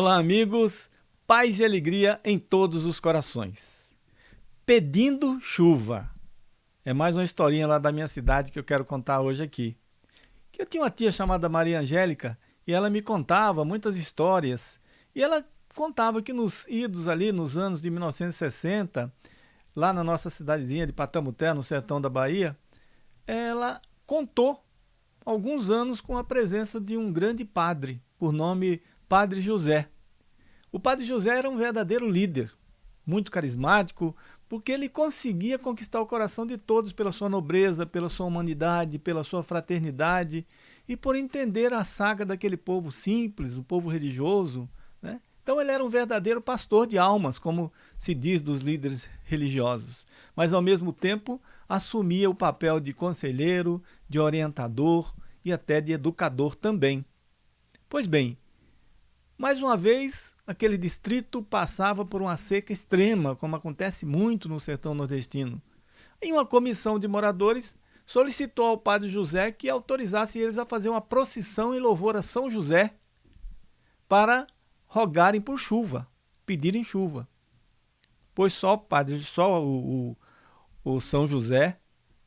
Olá, amigos. Paz e alegria em todos os corações. Pedindo chuva. É mais uma historinha lá da minha cidade que eu quero contar hoje aqui. Que eu tinha uma tia chamada Maria Angélica e ela me contava muitas histórias. E ela contava que nos idos ali nos anos de 1960, lá na nossa cidadezinha de Patamuté, no sertão da Bahia, ela contou alguns anos com a presença de um grande padre, por nome Padre José. O Padre José era um verdadeiro líder, muito carismático, porque ele conseguia conquistar o coração de todos pela sua nobreza, pela sua humanidade, pela sua fraternidade e por entender a saga daquele povo simples, o povo religioso. Né? Então ele era um verdadeiro pastor de almas, como se diz dos líderes religiosos, mas ao mesmo tempo assumia o papel de conselheiro, de orientador e até de educador também. Pois bem, mais uma vez, aquele distrito passava por uma seca extrema, como acontece muito no sertão nordestino. Em uma comissão de moradores, solicitou ao padre José que autorizasse eles a fazer uma procissão em louvor a São José para rogarem por chuva, pedirem chuva. Pois só padre, só o, o, o São José,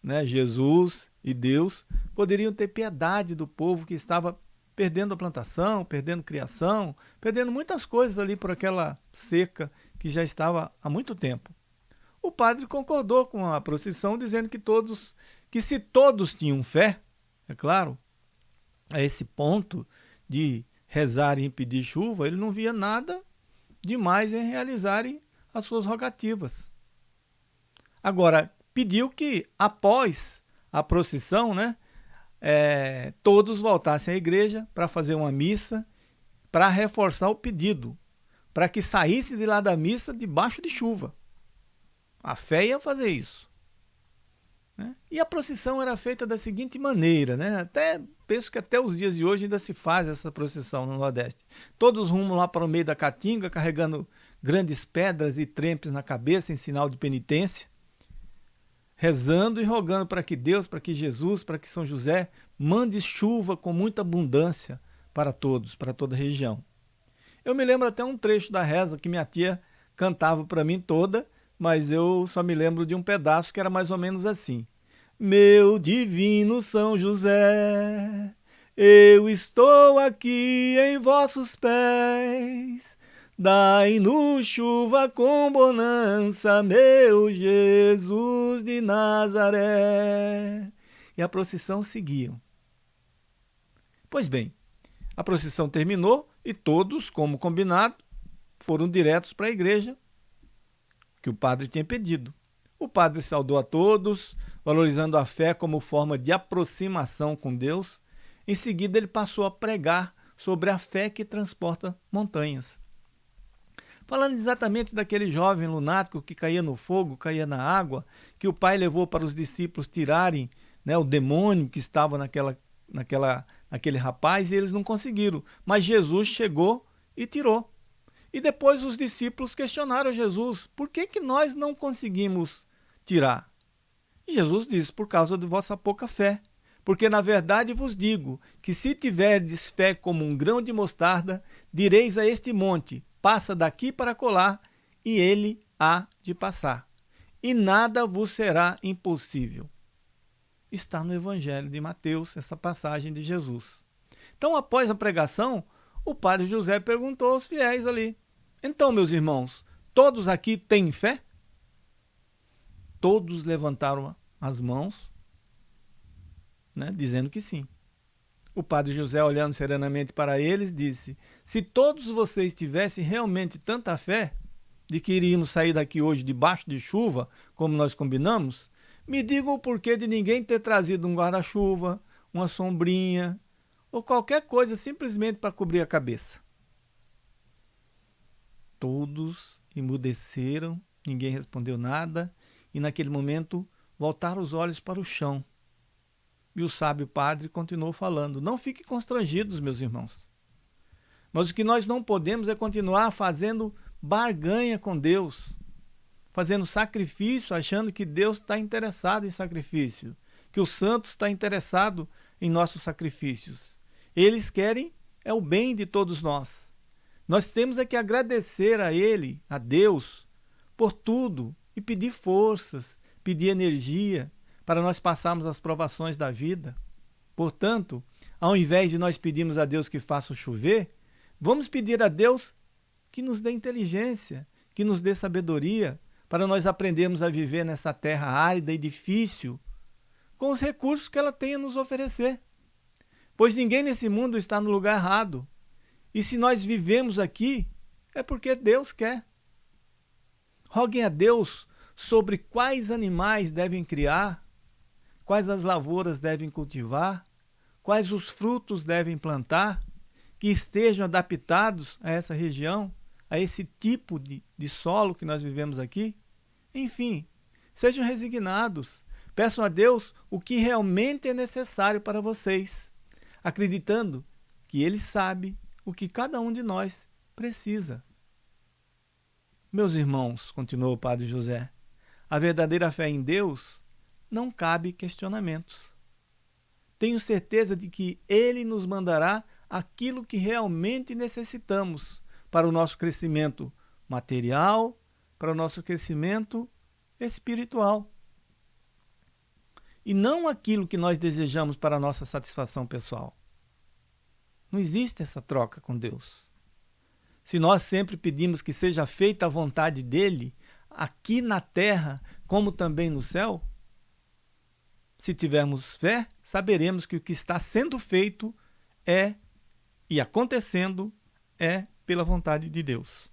né, Jesus e Deus poderiam ter piedade do povo que estava perdendo a plantação, perdendo criação, perdendo muitas coisas ali por aquela seca que já estava há muito tempo. O padre concordou com a procissão, dizendo que todos, que se todos tinham fé, é claro, a esse ponto de rezarem e pedir chuva, ele não via nada demais em realizarem as suas rogativas. Agora, pediu que após a procissão, né, é, todos voltassem à igreja para fazer uma missa, para reforçar o pedido, para que saísse de lá da missa debaixo de chuva. A fé ia fazer isso. Né? E a procissão era feita da seguinte maneira, né? até penso que até os dias de hoje ainda se faz essa procissão no Nordeste. Todos rumam lá para o meio da Caatinga, carregando grandes pedras e trempes na cabeça em sinal de penitência rezando e rogando para que Deus, para que Jesus, para que São José mande chuva com muita abundância para todos, para toda a região. Eu me lembro até um trecho da reza que minha tia cantava para mim toda, mas eu só me lembro de um pedaço que era mais ou menos assim. Meu divino São José, eu estou aqui em vossos pés, Dai-nos chuva com bonança, meu Jesus de Nazaré. E a procissão seguiu. Pois bem, a procissão terminou e todos, como combinado, foram diretos para a igreja que o padre tinha pedido. O padre saudou a todos, valorizando a fé como forma de aproximação com Deus. Em seguida, ele passou a pregar sobre a fé que transporta montanhas. Falando exatamente daquele jovem lunático que caía no fogo, caía na água, que o pai levou para os discípulos tirarem né, o demônio que estava naquela, naquela, naquele rapaz e eles não conseguiram. Mas Jesus chegou e tirou. E depois os discípulos questionaram Jesus, por que, que nós não conseguimos tirar? E Jesus disse, por causa de vossa pouca fé. Porque na verdade vos digo que se tiverdes fé como um grão de mostarda, direis a este monte, passa daqui para colar, e ele há de passar. E nada vos será impossível. Está no Evangelho de Mateus, essa passagem de Jesus. Então, após a pregação, o padre José perguntou aos fiéis ali: Então, meus irmãos, todos aqui têm fé? Todos levantaram as mãos, né, dizendo que sim. O padre José, olhando serenamente para eles, disse: Se todos vocês tivessem realmente tanta fé de que iríamos sair daqui hoje debaixo de chuva, como nós combinamos, me digam o porquê de ninguém ter trazido um guarda-chuva, uma sombrinha ou qualquer coisa simplesmente para cobrir a cabeça. Todos emudeceram, ninguém respondeu nada, e naquele momento voltaram os olhos para o chão e o sábio padre continuou falando: Não fiquem constrangidos, meus irmãos. Mas o que nós não podemos é continuar fazendo barganha com Deus, fazendo sacrifício, achando que Deus está interessado em sacrifício, que o santo está interessado em nossos sacrifícios. Eles querem é o bem de todos nós. Nós temos é que agradecer a Ele, a Deus, por tudo e pedir forças, pedir energia para nós passarmos as provações da vida. Portanto, ao invés de nós pedirmos a Deus que faça chover, vamos pedir a Deus que nos dê inteligência, que nos dê sabedoria, para nós aprendermos a viver nessa terra árida e difícil, com os recursos que ela tem a nos oferecer. Pois ninguém nesse mundo está no lugar errado. E se nós vivemos aqui, é porque Deus quer. Roguem a Deus sobre quais animais devem criar, quais as lavouras devem cultivar, quais os frutos devem plantar, que estejam adaptados a essa região, a esse tipo de, de solo que nós vivemos aqui. Enfim, sejam resignados, peçam a Deus o que realmente é necessário para vocês, acreditando que Ele sabe o que cada um de nós precisa. Meus irmãos, continuou o padre José, a verdadeira fé em Deus não cabe questionamentos. Tenho certeza de que Ele nos mandará aquilo que realmente necessitamos para o nosso crescimento material, para o nosso crescimento espiritual. E não aquilo que nós desejamos para a nossa satisfação pessoal. Não existe essa troca com Deus. Se nós sempre pedimos que seja feita a vontade dele, aqui na terra, como também no céu, se tivermos fé, saberemos que o que está sendo feito é e acontecendo é pela vontade de Deus.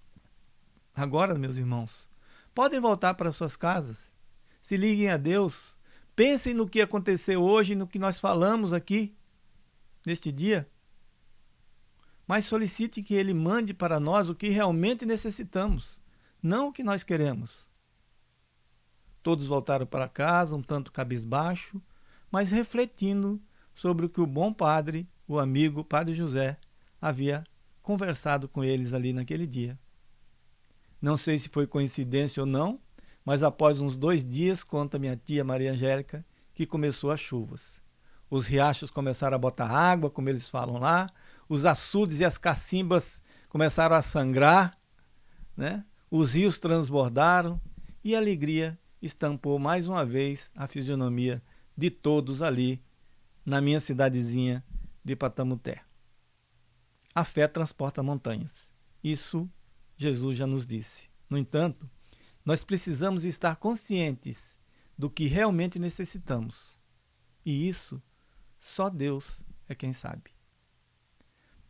Agora, meus irmãos, podem voltar para suas casas, se liguem a Deus, pensem no que aconteceu hoje, no que nós falamos aqui neste dia mas solicite que ele mande para nós o que realmente necessitamos, não o que nós queremos. Todos voltaram para casa um tanto cabisbaixo, mas refletindo sobre o que o bom padre, o amigo Padre José, havia conversado com eles ali naquele dia. Não sei se foi coincidência ou não, mas após uns dois dias, conta minha tia Maria Angélica, que começou as chuvas. Os riachos começaram a botar água, como eles falam lá, os açudes e as cacimbas começaram a sangrar, né? os rios transbordaram e a alegria estampou mais uma vez a fisionomia de todos ali na minha cidadezinha de Patamuté. A fé transporta montanhas. Isso Jesus já nos disse. No entanto, nós precisamos estar conscientes do que realmente necessitamos. E isso só Deus é quem sabe.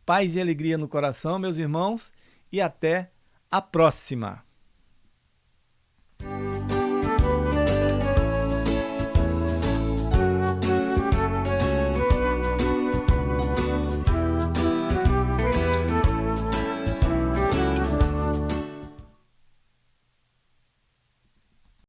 Paz e alegria no coração, meus irmãos, e até a próxima!